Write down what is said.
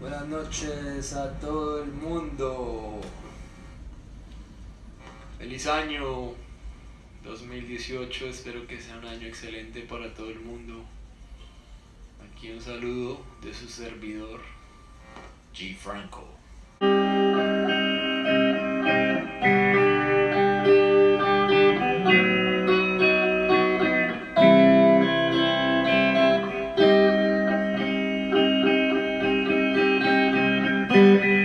Buenas noches a todo el mundo. Feliz año 2018, espero que sea un año excelente para todo el mundo. Aquí un saludo de su servidor, G. Franco. Música